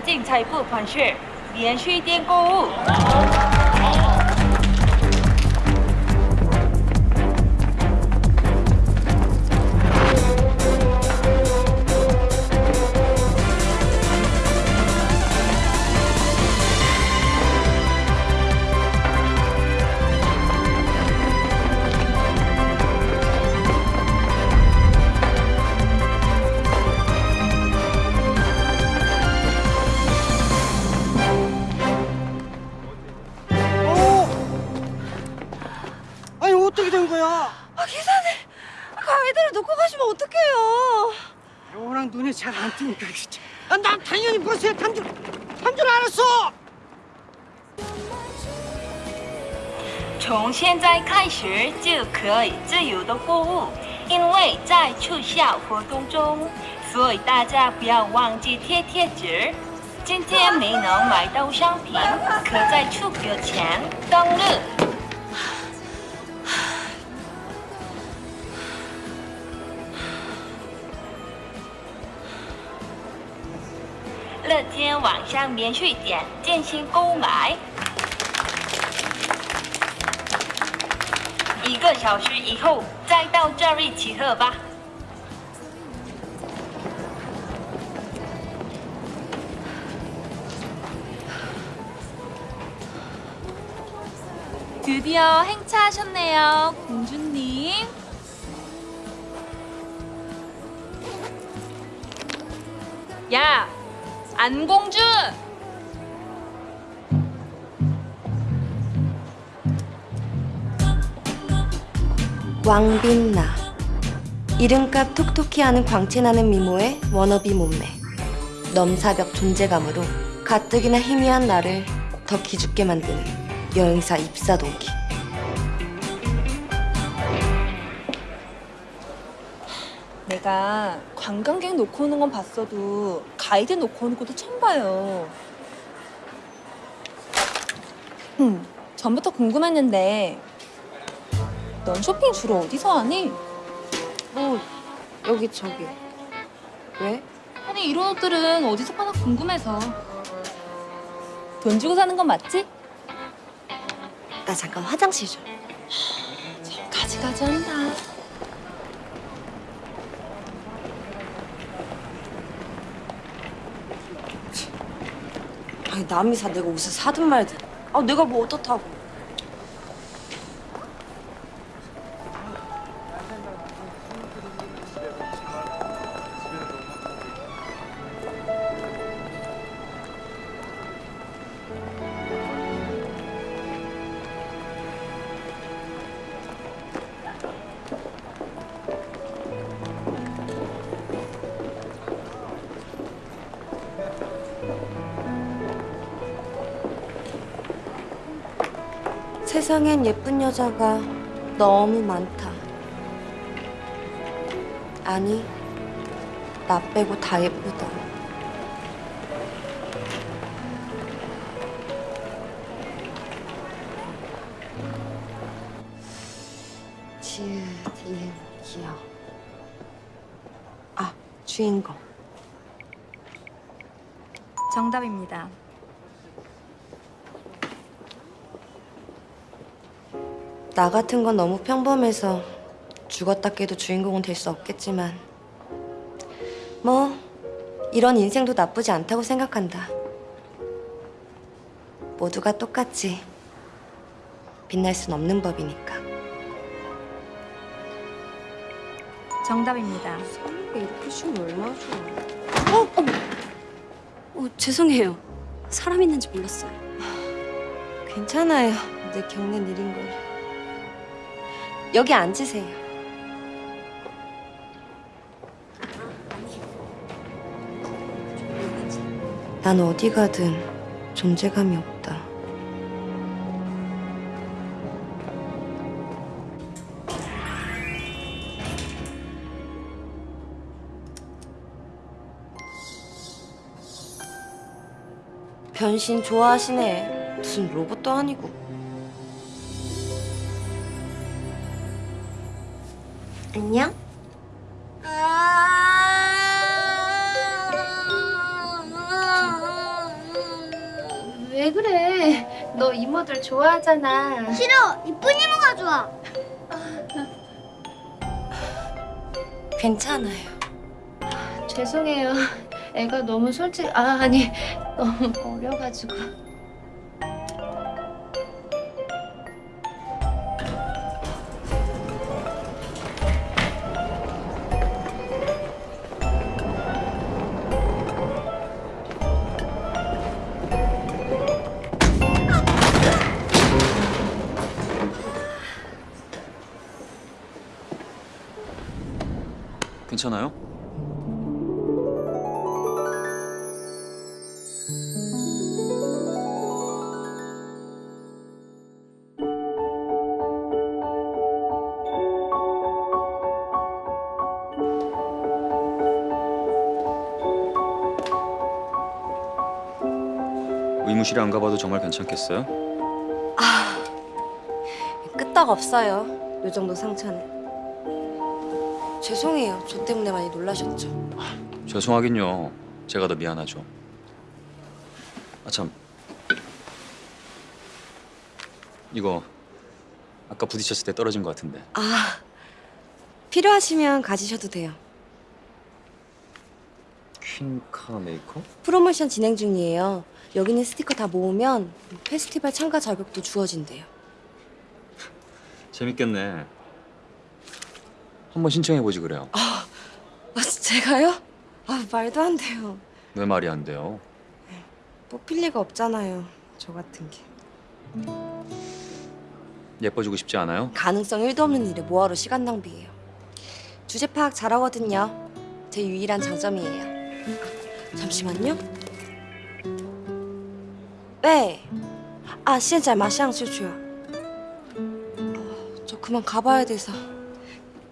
进财富款式连续店购物。난 당연히 버스에 탄 줄, 탄줄 알았어. 从现在开始就可以自由的购物，因为在促销活动中，所以大家不要忘记贴贴纸。今天没能买到商品，可在出国前登录。 乐天网上免税店进行购买。一个小时以后再到这里集合吧。 드디어 행차하셨네요, 공주님. 야, 안공주! 왕빛나. 이름값 톡톡히 하는 광채나는 미모의 워너비 몸매. 넘사벽 존재감으로 가뜩이나 희미한 나를 더 기죽게 만드는 여행사 입사동기 내가 관광객 놓고 오는 건 봤어도 가이드 놓고 오는 것도 처음 봐요. 음, 전부터 궁금했는데 넌 쇼핑 주로 어디서 하니? 뭐 여기 저기 왜? 아니 이런 옷들은 어디서 파나 궁금해서 돈 주고 사는 건 맞지? 나 잠깐 화장실 좀 가지가지 한다. 아니 남이 사 내가 옷을 사든 말든. 아 내가 뭐 어떻다고 세상엔 예쁜 여자가 너무 많다. 아니, 나 빼고 다 예쁘다. 지읒, 디귿, 기억. 아, 주인공. 정답입니다. 나 같은 건 너무 평범해서 죽었다 깨도 주인공은 될 수 없겠지만 뭐 이런 인생도 나쁘지 않다고 생각한다. 모두가 똑같지 빛날 순 없는 법이니까. 정답입니다. 이게 이렇게 쉬면 얼마나 좋아. 어, 죄송해요. 사람 있는지 몰랐어요. 괜찮아요. 내 겪는 일인 걸. 여기 앉으세요. 난 어디 가든 존재감이 없다. 변신 좋아하시네. 무슨 로봇도 아니고. 안녕? 왜 그래? 너 이모들 좋아하잖아. 싫어! 이쁜 이모가 좋아! 괜찮아요. 죄송해요. 애가 너무 솔직... 아, 아니, 너무 어려가지고... 괜찮아요? 의무실에 안 가봐도 정말 괜찮겠어요? 끄떡 없어요. 요 정도 상처는. 죄송해요. 저 때문에 많이 놀라셨죠. 죄송하긴요. 제가 더 미안하죠. 아 참. 이거 아까 부딪혔을 때 떨어진 것 같은데. 아 필요하시면 가지셔도 돼요. 퀸카 메이커? 프로모션 진행 중이에요. 여기 있는 스티커 다 모으면 페스티벌 참가 자격도 주어진대요. 재밌겠네. 한번 신청해 보지 그래요. 아, 제가요? 아 말도 안 돼요. 왜 말이 안 돼요? 뽑힐 리가 없잖아요. 저 같은 게. 예뻐지고 싶지 않아요? 가능성 1도 없는 일에 뭐하러 시간 낭비해요. 주제 파악 잘하거든요. 제 유일한 장점이에요. 잠시만요. 네. 아, 现在马上就去. 어, 저 그만 가봐야 돼서.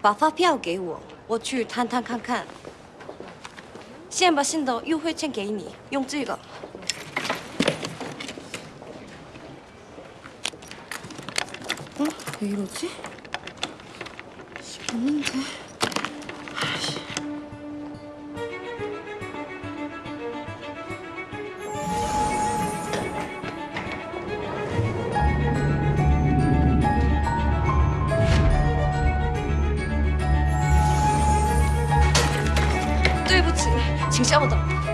把发票给我，我去摊摊看看。先把新的优惠券给你，用这个。 어? 왜 이러지? 없는데. 叫ゃも。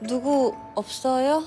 누구 없어요?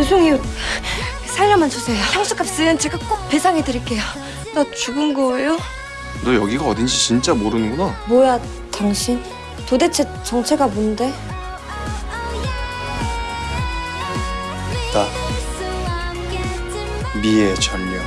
죄송해요. 살려만 주세요. 향수값은 제가 꼭 배상해 드릴게요. 나 죽은 거예요? 너 여기가 어딘지 진짜 모르는구나. 뭐야, 당신? 도대체 정체가 뭔데? 나 미의 전령.